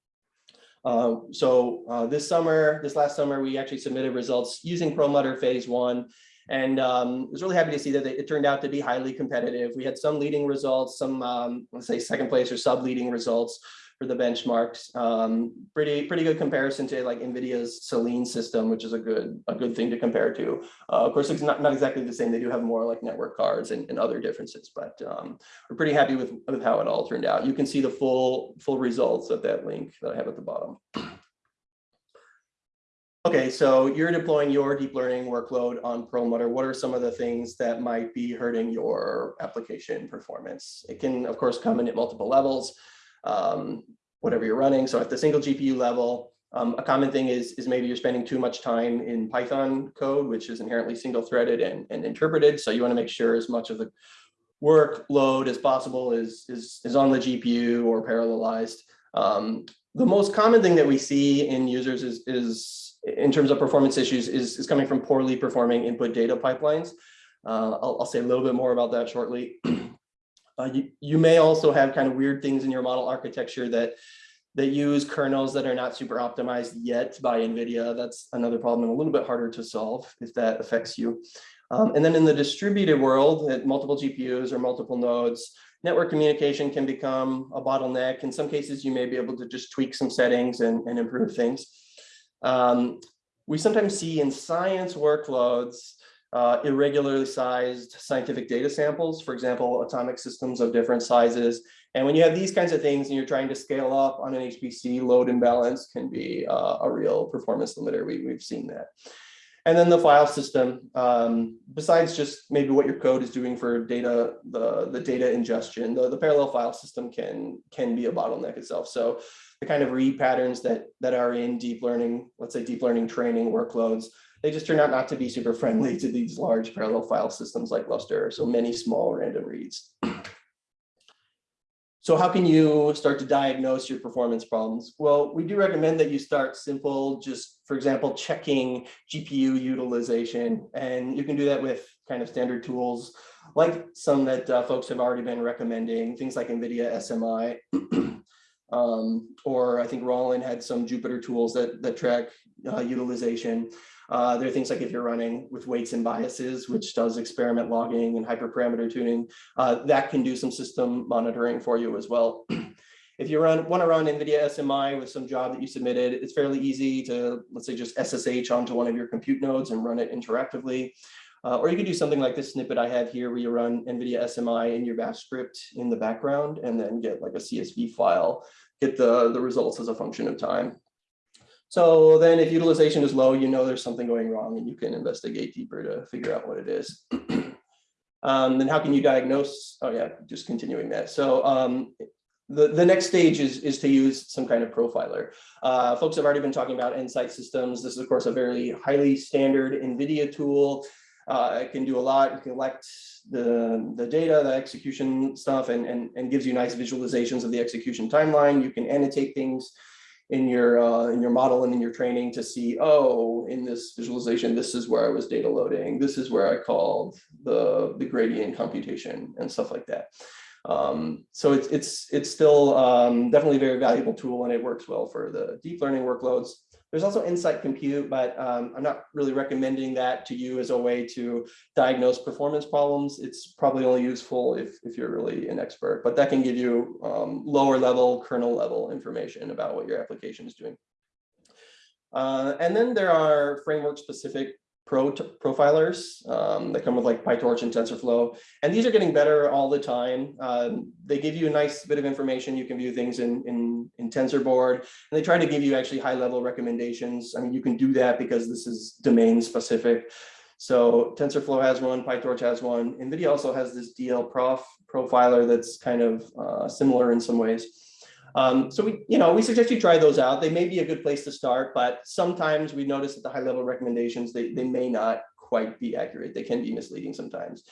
Uh, so uh, this summer, this last summer, we actually submitted results using Perlmutter phase one. And um, was really happy to see that it turned out to be highly competitive. We had some leading results, some, um, let's say second place or sub leading results for the benchmarks. Um, pretty pretty good comparison to like NVIDIA's Selene system, which is a good a good thing to compare to. Uh, of course, it's not, not exactly the same. They do have more like network cards and, and other differences, but um, we're pretty happy with, with how it all turned out. You can see the full full results at that link that I have at the bottom. Okay, so you're deploying your deep learning workload on Perlmutter. What are some of the things that might be hurting your application performance? It can, of course, come in at multiple levels um, whatever you're running. So at the single GPU level, um, a common thing is, is maybe you're spending too much time in Python code, which is inherently single threaded and, and interpreted. So you want to make sure as much of the workload as possible is, is, is on the GPU or parallelized. Um, the most common thing that we see in users is, is in terms of performance issues is, is coming from poorly performing input data pipelines. Uh, I'll, I'll say a little bit more about that shortly. Uh, you, you may also have kind of weird things in your model architecture that that use kernels that are not super optimized yet by NVIDIA. That's another problem and a little bit harder to solve if that affects you. Um, and then in the distributed world, at multiple GPUs or multiple nodes, network communication can become a bottleneck. In some cases, you may be able to just tweak some settings and, and improve things. Um, we sometimes see in science workloads uh, irregularly sized scientific data samples, for example, atomic systems of different sizes. And when you have these kinds of things and you're trying to scale up on an HPC, load imbalance can be uh, a real performance limiter. We, we've seen that. And then the file system, um, besides just maybe what your code is doing for data, the, the data ingestion, the, the parallel file system can, can be a bottleneck itself. So the kind of read patterns that, that are in deep learning, let's say deep learning training workloads, they just turn out not to be super friendly to these large parallel file systems like Lustre. So many small random reads. So how can you start to diagnose your performance problems? Well, we do recommend that you start simple, just for example, checking GPU utilization. And you can do that with kind of standard tools like some that uh, folks have already been recommending, things like NVIDIA SMI. um, or I think Roland had some Jupyter tools that, that track uh, utilization. Uh, there are things like if you're running with weights and biases, which does experiment logging and hyperparameter tuning, uh, that can do some system monitoring for you as well. if you run want to run NVIDIA SMI with some job that you submitted, it's fairly easy to, let's say, just SSH onto one of your compute nodes and run it interactively. Uh, or you could do something like this snippet I have here where you run NVIDIA SMI in your bash script in the background and then get like a CSV file, get the, the results as a function of time. So then if utilization is low, you know there's something going wrong and you can investigate deeper to figure out what it is. um, then how can you diagnose? Oh yeah, just continuing that. So um, the, the next stage is, is to use some kind of profiler. Uh, folks have already been talking about Nsight Systems. This is of course a very highly standard NVIDIA tool. Uh, it can do a lot, can collect the, the data, the execution stuff, and, and, and gives you nice visualizations of the execution timeline. You can annotate things in your uh, in your model and in your training to see, oh, in this visualization, this is where I was data loading. This is where I called the, the gradient computation and stuff like that. Um, so it's it's it's still um, definitely a very valuable tool and it works well for the deep learning workloads. There's also Nsight Compute, but um, I'm not really recommending that to you as a way to diagnose performance problems. It's probably only useful if, if you're really an expert, but that can give you um, lower level, kernel level information about what your application is doing. Uh, and then there are framework specific pro profilers um, that come with like PyTorch and TensorFlow. And these are getting better all the time. Um, they give you a nice bit of information. You can view things in, in, in TensorBoard, and they try to give you actually high level recommendations. I mean, you can do that because this is domain specific. So TensorFlow has one, PyTorch has one. NVIDIA also has this DLProf profiler that's kind of uh, similar in some ways. Um, so we, you know, we suggest you try those out. They may be a good place to start, but sometimes we notice that the high level recommendations, they, they may not quite be accurate. They can be misleading sometimes.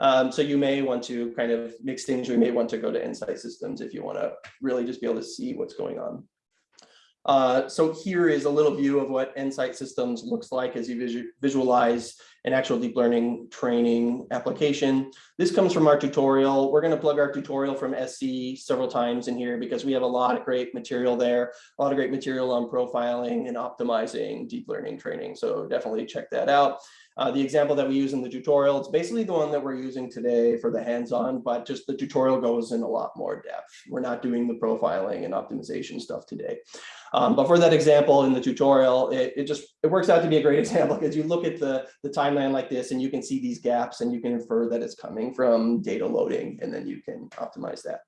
Um, so you may want to kind of mix things. We may want to go to Nsight Systems if you want to really just be able to see what's going on. Uh, so here is a little view of what Nsight Systems looks like as you visu visualize an actual deep learning training application. This comes from our tutorial. We're going to plug our tutorial from SC several times in here because we have a lot of great material there, a lot of great material on profiling and optimizing deep learning training. So definitely check that out. Uh, the example that we use in the tutorial, it's basically the one that we're using today for the hands-on, but just the tutorial goes in a lot more depth. We're not doing the profiling and optimization stuff today. Um, but for that example in the tutorial, it, it just it works out to be a great example because you look at the, the timeline like this and you can see these gaps and you can infer that it's coming from data loading and then you can optimize that.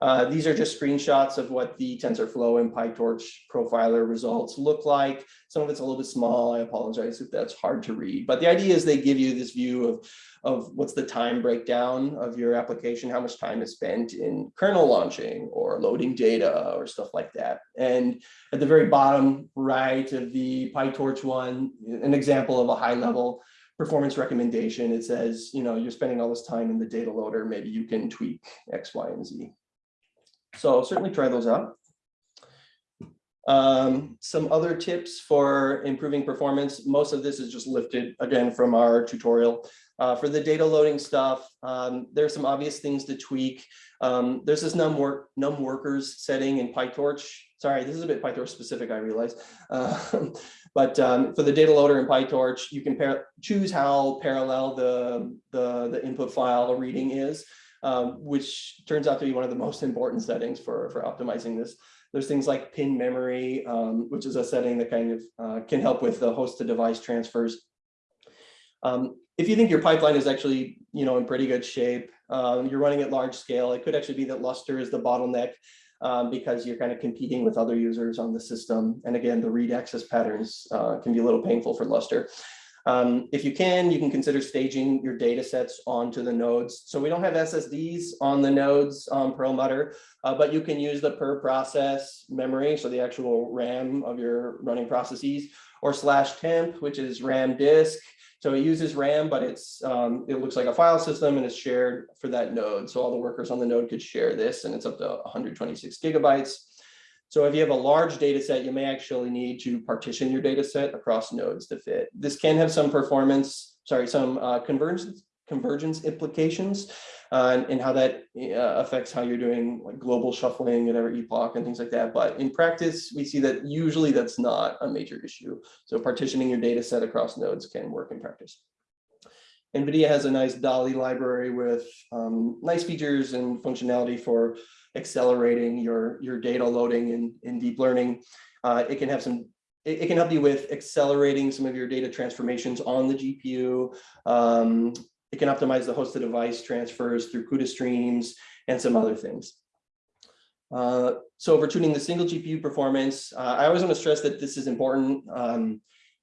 Uh, these are just screenshots of what the TensorFlow and PyTorch profiler results look like. Some of it's a little bit small. I apologize if that's hard to read, but the idea is they give you this view of, of what's the time breakdown of your application, how much time is spent in kernel launching or loading data or stuff like that. And at the very bottom right of the PyTorch one, an example of a high level performance recommendation. It says, you know, you're spending all this time in the data loader, maybe you can tweak X, Y, and Z. So certainly try those out. Um, some other tips for improving performance. Most of this is just lifted again from our tutorial. Uh, for the data loading stuff, um, there's some obvious things to tweak. Um, there's this num, work, num workers setting in PyTorch. Sorry, this is a bit PyTorch specific, I realize. Uh, but um, for the data loader in PyTorch, you can choose how parallel the, the, the input file reading is um, which turns out to be one of the most important settings for, for optimizing this. There's things like pin memory, um, which is a setting that kind of uh, can help with the host to device transfers. Um, if you think your pipeline is actually, you know, in pretty good shape, um, you're running at large scale, it could actually be that Lustre is the bottleneck um, because you're kind of competing with other users on the system. And again, the read access patterns uh, can be a little painful for Lustre. Um, if you can, you can consider staging your data sets onto the nodes. So we don't have SSDs on the nodes on Perlmutter, uh, but you can use the per process memory, so the actual RAM of your running processes, or slash temp, which is RAM disk. So it uses RAM, but it's um, it looks like a file system and it's shared for that node. So all the workers on the node could share this, and it's up to 126 gigabytes. So if you have a large data set, you may actually need to partition your data set across nodes to fit. This can have some performance, sorry, some uh, convergence convergence implications uh, and, and how that uh, affects how you're doing like global shuffling at every epoch and things like that. But in practice, we see that usually that's not a major issue. So partitioning your data set across nodes can work in practice. NVIDIA has a nice DALI library with um, nice features and functionality for accelerating your, your data loading in, in deep learning. Uh, it can have some, it, can help you with accelerating some of your data transformations on the GPU. Um, it can optimize the host to device transfers through CUDA streams and some other things. Uh, so for tuning the single GPU performance, uh, I always want to stress that this is important. Um,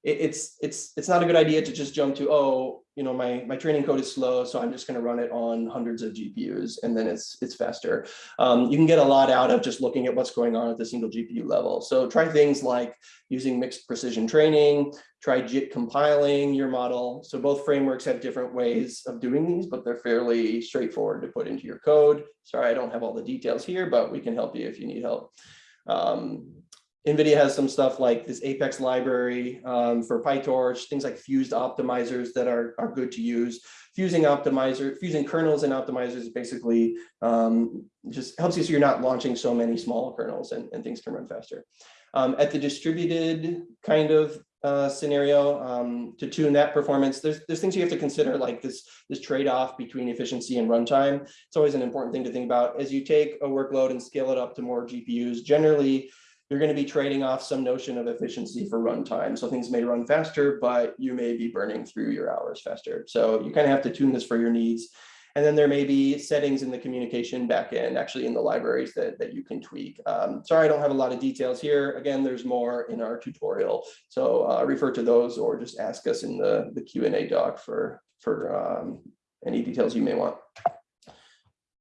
it, it's it's it's not a good idea to just jump to oh you know my my training code is slow so I'm just going to run it on hundreds of GPUs and then it's it's faster. Um, you can get a lot out of just looking at what's going on at the single GPU level. So try things like using mixed precision training, try JIT compiling your model. So both frameworks have different ways of doing these, but they're fairly straightforward to put into your code. Sorry, I don't have all the details here, but we can help you if you need help. Um, NVIDIA has some stuff like this Apex library um, for PyTorch, things like fused optimizers that are, are good to use. Fusing optimizer, fusing kernels and optimizers basically um, just helps you so you're not launching so many small kernels and, and things can run faster. Um, at the distributed kind of uh, scenario um, to tune that performance, there's, there's things you have to consider like this, this trade-off between efficiency and runtime. It's always an important thing to think about as you take a workload and scale it up to more GPUs. Generally, you're going to be trading off some notion of efficiency for runtime. So things may run faster, but you may be burning through your hours faster. So you kind of have to tune this for your needs. And then there may be settings in the communication backend, actually in the libraries that, that you can tweak. Um, sorry, I don't have a lot of details here. Again, there's more in our tutorial. So uh, refer to those or just ask us in the, the Q&A doc for, for um, any details you may want.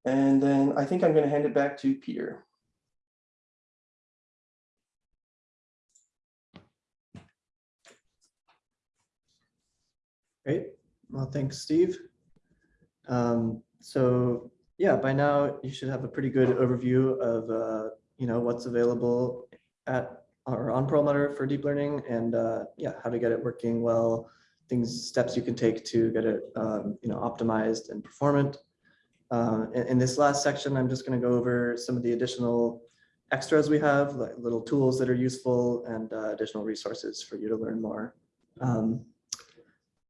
And then I think I'm going to hand it back to Peter. Great. Well, thanks, Steve. Um, so yeah, by now you should have a pretty good overview of uh, you know what's available at or on Perlmutter for deep learning and uh, yeah, how to get it working well, things, steps you can take to get it um, you know optimized and performant. Uh, in, in this last section, I'm just going to go over some of the additional extras we have, like little tools that are useful and uh, additional resources for you to learn more. Um,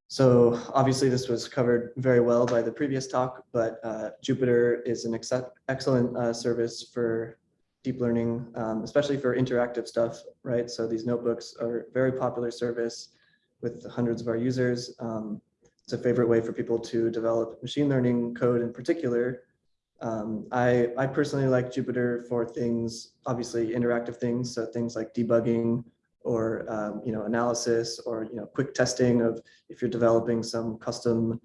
so obviously this was covered very well by the previous talk, but uh, Jupyter is an ex excellent uh, service for deep learning, um, especially for interactive stuff, right? So these notebooks are a very popular service with hundreds of our users. Um, it's a favorite way for people to develop machine learning code in particular. Um, I, I personally like Jupyter for things, obviously interactive things, so things like debugging, or um, you know analysis or you know quick testing of if you're developing some custom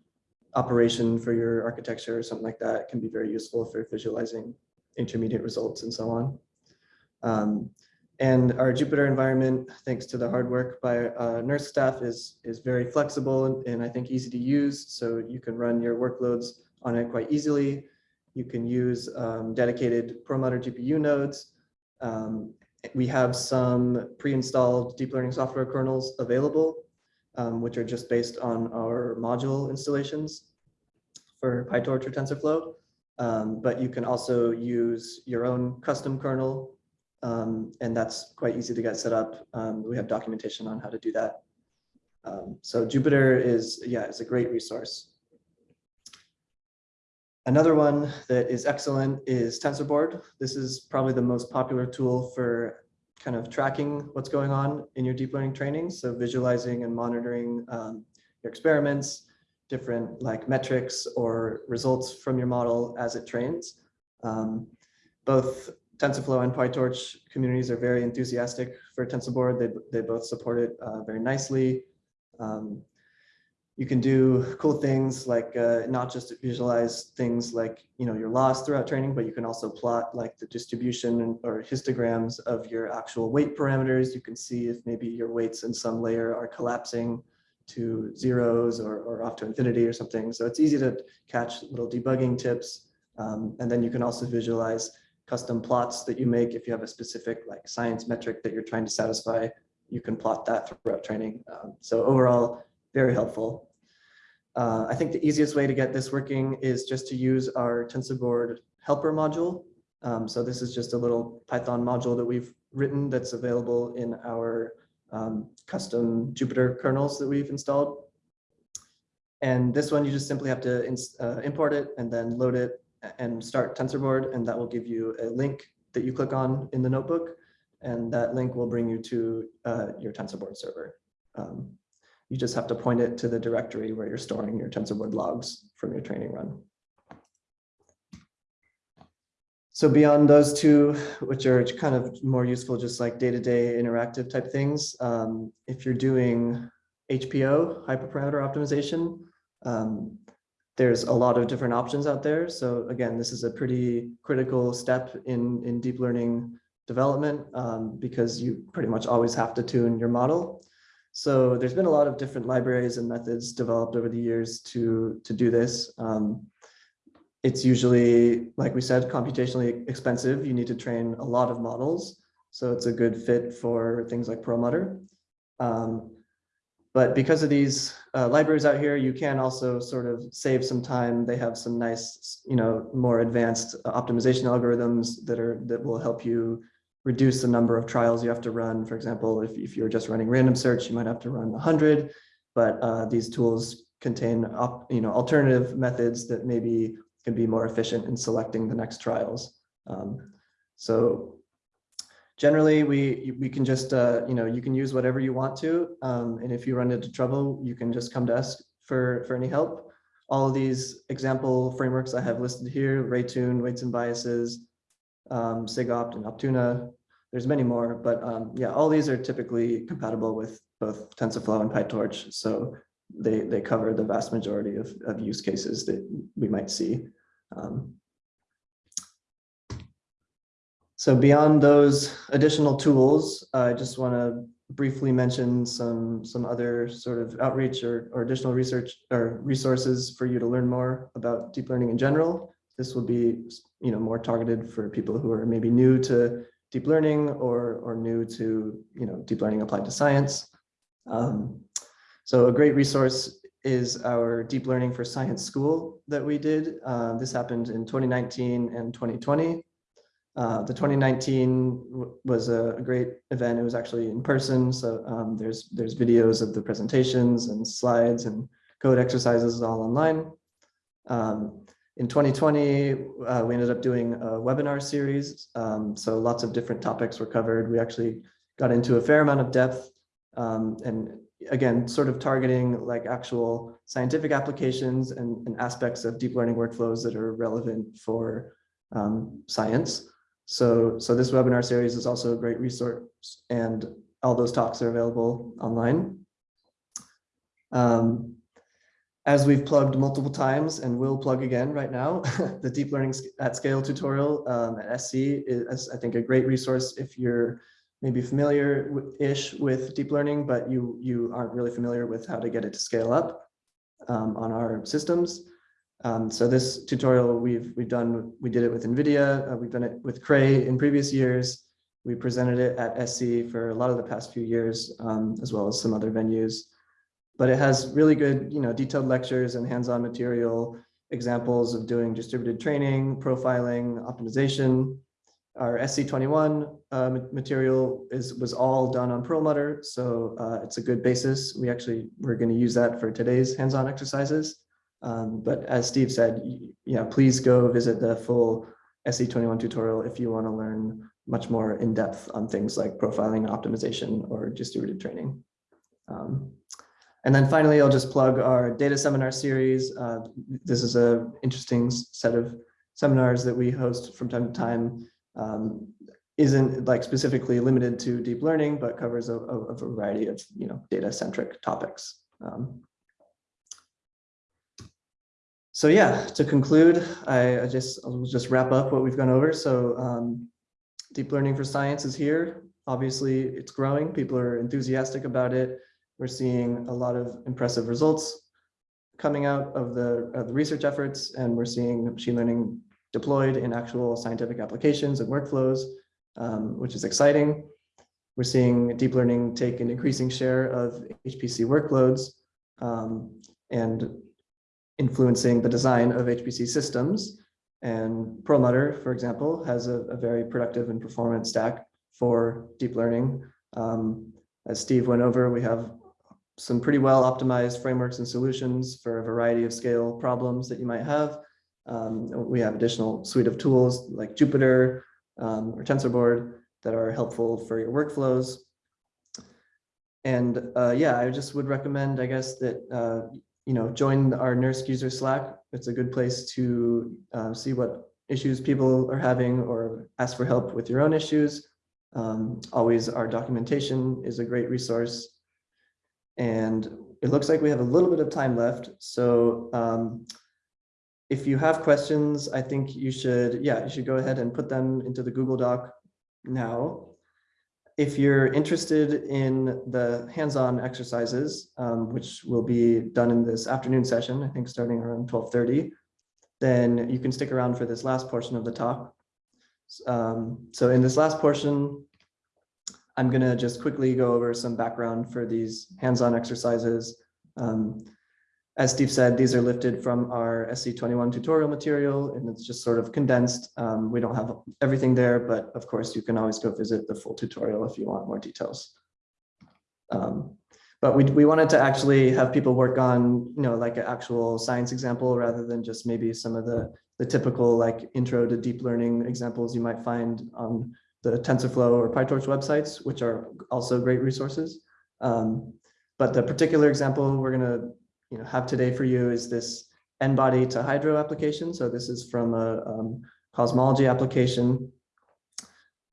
operation for your architecture or something like that can be very useful for visualizing intermediate results and so on. Um, and our Jupyter environment, thanks to the hard work by uh, NERSC staff, is, is very flexible and, and I think easy to use. So you can run your workloads on it quite easily. You can use um, dedicated Perlmutter GPU nodes. Um, we have some pre-installed deep learning software kernels available, um, which are just based on our module installations for PyTorch or TensorFlow. Um, but you can also use your own custom kernel, um, and that's quite easy to get set up. Um, we have documentation on how to do that. Um, so Jupyter is, yeah, is a great resource. Another one that is excellent is TensorBoard. This is probably the most popular tool for kind of tracking what's going on in your deep learning training. So visualizing and monitoring um, your experiments, different like metrics or results from your model as it trains. Um, both TensorFlow and PyTorch communities are very enthusiastic for TensorBoard. They, they both support it uh, very nicely. Um, you can do cool things like uh, not just visualize things like you know your loss throughout training, but you can also plot like the distribution or histograms of your actual weight parameters. You can see if maybe your weights in some layer are collapsing to zeros or, or off to infinity or something. So it's easy to catch little debugging tips. Um, and then you can also visualize custom plots that you make if you have a specific like science metric that you're trying to satisfy. You can plot that throughout training. Um, so overall, very helpful. Uh, I think the easiest way to get this working is just to use our TensorBoard helper module. Um, so this is just a little Python module that we've written that's available in our um, custom Jupyter kernels that we've installed. And this one, you just simply have to uh, import it and then load it and start TensorBoard, and that will give you a link that you click on in the notebook. And that link will bring you to uh, your TensorBoard server. Um, you just have to point it to the directory where you're storing your TensorBoard logs from your training run. So beyond those two, which are kind of more useful, just like day-to-day interactive type things, um, if you're doing HPO, hyperparameter optimization, um, there's a lot of different options out there. So again, this is a pretty critical step in, in deep learning development um, because you pretty much always have to tune your model. So there's been a lot of different libraries and methods developed over the years to, to do this. Um, it's usually, like we said, computationally expensive. You need to train a lot of models. So it's a good fit for things like Perlmutter. Um, but because of these uh, libraries out here, you can also sort of save some time. They have some nice, you know, more advanced optimization algorithms that are that will help you reduce the number of trials you have to run. For example, if, if you're just running random search, you might have to run 100, but uh, these tools contain op, you know, alternative methods that maybe can be more efficient in selecting the next trials. Um, so generally, we, we can just, uh, you know, you can use whatever you want to. Um, and if you run into trouble, you can just come to us for, for any help. All of these example frameworks I have listed here, Raytune, Weights and Biases, um, SIGOPT and Optuna. There's many more, but um, yeah, all these are typically compatible with both TensorFlow and PyTorch. So they, they cover the vast majority of, of use cases that we might see. Um, so beyond those additional tools, I just want to briefly mention some, some other sort of outreach or, or additional research or resources for you to learn more about deep learning in general. This will be, you know, more targeted for people who are maybe new to deep learning or, or new to, you know, deep learning applied to science. Um, so a great resource is our Deep Learning for Science School that we did. Uh, this happened in 2019 and 2020. Uh, the 2019 was a great event. It was actually in person. So um, there's there's videos of the presentations and slides and code exercises all online. Um, in 2020, uh, we ended up doing a webinar series. Um, so lots of different topics were covered. We actually got into a fair amount of depth um, and again, sort of targeting like actual scientific applications and, and aspects of deep learning workflows that are relevant for um, science. So, so this webinar series is also a great resource and all those talks are available online. Um, as we've plugged multiple times and will plug again right now, the deep learning at scale tutorial um, at SC is, I think, a great resource if you're maybe familiar-ish with deep learning, but you, you aren't really familiar with how to get it to scale up um, on our systems. Um, so this tutorial we've, we've done, we did it with NVIDIA, uh, we've done it with Cray in previous years. We presented it at SC for a lot of the past few years, um, as well as some other venues. But it has really good, you know, detailed lectures and hands-on material, examples of doing distributed training, profiling, optimization, our SC21 uh, material is was all done on Perlmutter, so uh, it's a good basis. We actually we're going to use that for today's hands-on exercises. Um, but as Steve said, yeah, please go visit the full SC21 tutorial if you want to learn much more in depth on things like profiling, optimization, or distributed training. Um, and then finally, I'll just plug our data seminar series. Uh, this is a interesting set of seminars that we host from time to time um, isn't like specifically limited to deep learning, but covers a, a, a variety of you know data centric topics. Um, So yeah, to conclude, I, I just, I'll just wrap up what we've gone over. So um, deep learning for science is here. Obviously, it's growing. People are enthusiastic about it. We're seeing a lot of impressive results coming out of the, of the research efforts, and we're seeing machine learning deployed in actual scientific applications and workflows, um, which is exciting. We're seeing deep learning take an increasing share of HPC workloads um, and influencing the design of HPC systems. And Perlmutter, for example, has a, a very productive and performant stack for deep learning. Um, as Steve went over, we have some pretty well optimized frameworks and solutions for a variety of scale problems that you might have. Um, we have additional suite of tools like Jupyter um, or TensorBoard that are helpful for your workflows. And uh, yeah, I just would recommend, I guess, that uh, you know join our NERSC user Slack. It's a good place to uh, see what issues people are having or ask for help with your own issues. Um, always our documentation is a great resource. And it looks like we have a little bit of time left. So um, if you have questions, I think you should, yeah, you should go ahead and put them into the Google Doc now. If you're interested in the hands-on exercises, um, which will be done in this afternoon session, I think starting around 1230, then you can stick around for this last portion of the talk. Um, so in this last portion, I'm going to just quickly go over some background for these hands-on exercises. Um, as Steve said, these are lifted from our SC21 tutorial material, and it's just sort of condensed. Um, we don't have everything there, but of course, you can always go visit the full tutorial if you want more details. Um, but we, we wanted to actually have people work on, you know, like an actual science example rather than just maybe some of the, the typical like intro to deep learning examples you might find on the TensorFlow or PyTorch websites, which are also great resources. Um, but the particular example we're going to you know, have today for you is this N-body to hydro application. So this is from a um, cosmology application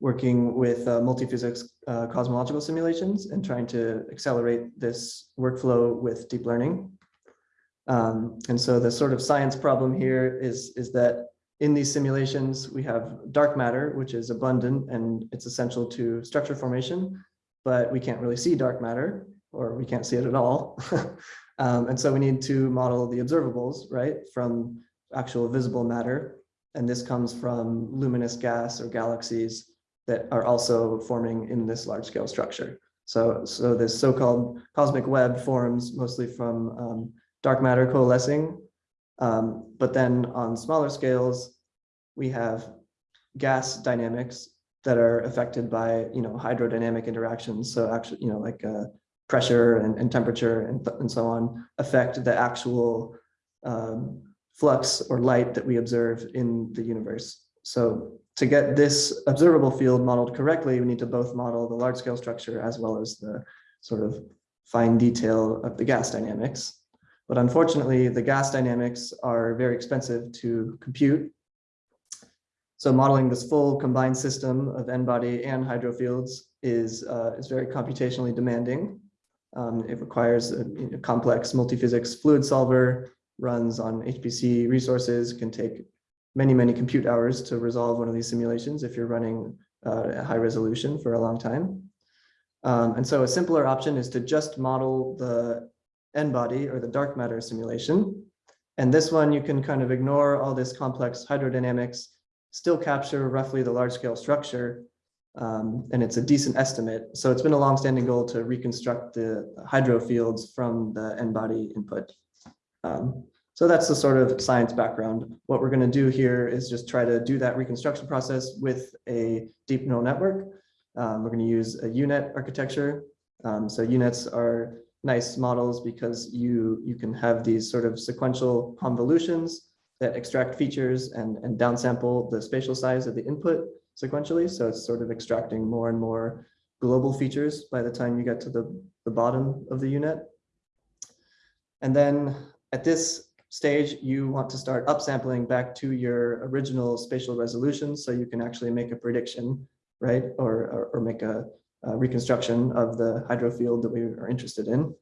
working with uh, multiphysics uh, cosmological simulations and trying to accelerate this workflow with deep learning. Um, and so the sort of science problem here is, is that in these simulations, we have dark matter, which is abundant and it's essential to structure formation, but we can't really see dark matter or we can't see it at all. um, and so we need to model the observables, right, from actual visible matter. And this comes from luminous gas or galaxies that are also forming in this large scale structure. So, so this so-called cosmic web forms mostly from um, dark matter coalescing um, but then on smaller scales, we have gas dynamics that are affected by, you know, hydrodynamic interactions. So actually, you know, like uh, pressure and, and temperature and, and so on affect the actual um, flux or light that we observe in the universe. So to get this observable field modeled correctly, we need to both model the large scale structure as well as the sort of fine detail of the gas dynamics. But unfortunately, the gas dynamics are very expensive to compute. So modeling this full combined system of N-body and hydro fields is, uh, is very computationally demanding. Um, it requires a, a complex multiphysics fluid solver, runs on HPC resources, can take many, many compute hours to resolve one of these simulations if you're running uh, at high resolution for a long time. Um, and so a simpler option is to just model the N-body or the dark matter simulation. And this one, you can kind of ignore all this complex hydrodynamics, still capture roughly the large scale structure. Um, and it's a decent estimate. So it's been a longstanding goal to reconstruct the hydro fields from the N-body input. Um, so that's the sort of science background. What we're going to do here is just try to do that reconstruction process with a deep neural network. Um, we're going to use a UNet architecture. Um, so UNets are nice models because you you can have these sort of sequential convolutions that extract features and and downsample the spatial size of the input sequentially. So it's sort of extracting more and more global features by the time you get to the, the bottom of the UNet. And then at this stage, you want to start upsampling back to your original spatial resolution so you can actually make a prediction, right? Or, or, or make a, uh, reconstruction of the hydro field that we are interested in.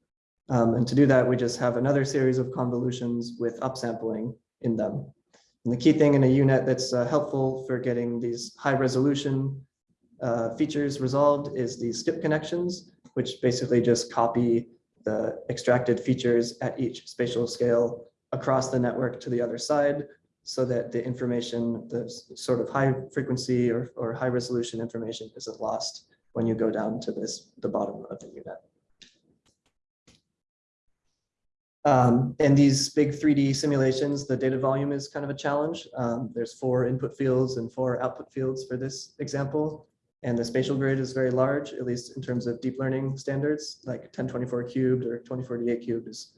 Um, and to do that, we just have another series of convolutions with upsampling in them. And the key thing in a UNet that's uh, helpful for getting these high resolution uh, features resolved is the skip connections, which basically just copy the extracted features at each spatial scale across the network to the other side so that the information, the sort of high frequency or, or high resolution information isn't lost when you go down to this, the bottom of the UNet. Um, in these big 3D simulations, the data volume is kind of a challenge. Um, there's four input fields and four output fields for this example. And the spatial grid is very large, at least in terms of deep learning standards, like 1024 cubed or 2048 cubed is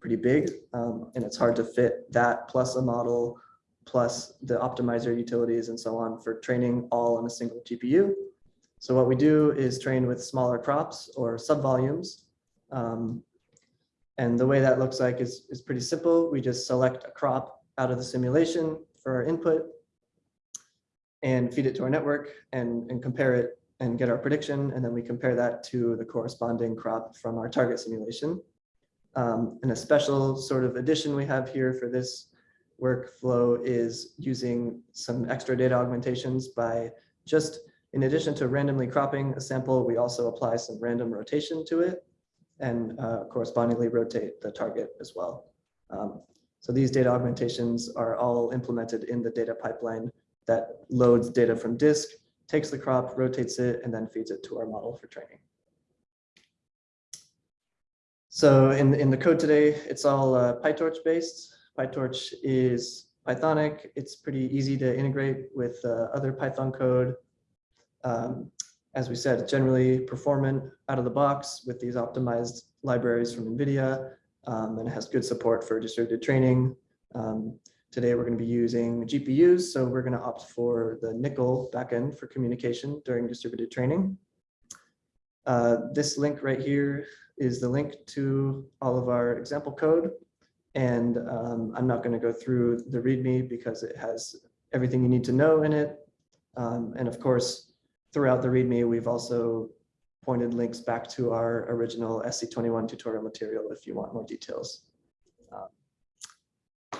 pretty big. Um, and it's hard to fit that plus a model, plus the optimizer utilities and so on for training all on a single GPU. So what we do is train with smaller crops or subvolumes. Um, and the way that looks like is, is pretty simple. We just select a crop out of the simulation for our input and feed it to our network and, and compare it and get our prediction. And then we compare that to the corresponding crop from our target simulation. Um, and a special sort of addition we have here for this workflow is using some extra data augmentations by just in addition to randomly cropping a sample, we also apply some random rotation to it and uh, correspondingly rotate the target as well. Um, so these data augmentations are all implemented in the data pipeline that loads data from disk, takes the crop, rotates it, and then feeds it to our model for training. So in, in the code today, it's all uh, PyTorch based. PyTorch is Pythonic. It's pretty easy to integrate with uh, other Python code. Um, as we said, generally performant out of the box with these optimized libraries from NVIDIA um, and has good support for distributed training. Um, today, we're going to be using GPUs, so we're going to opt for the NCCL backend for communication during distributed training. Uh, this link right here is the link to all of our example code. And um, I'm not going to go through the README because it has everything you need to know in it. Um, and of course, throughout the README, we've also pointed links back to our original SC21 tutorial material if you want more details. Um,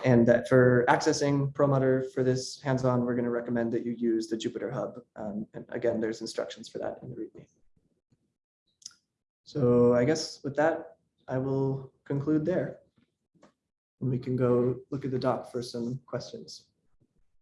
And that for accessing Perlmutter for this hands-on, we're going to recommend that you use the Jupyter Hub. Um, and again, there's instructions for that in the README. So I guess with that, I will conclude there. And we can go look at the doc for some questions.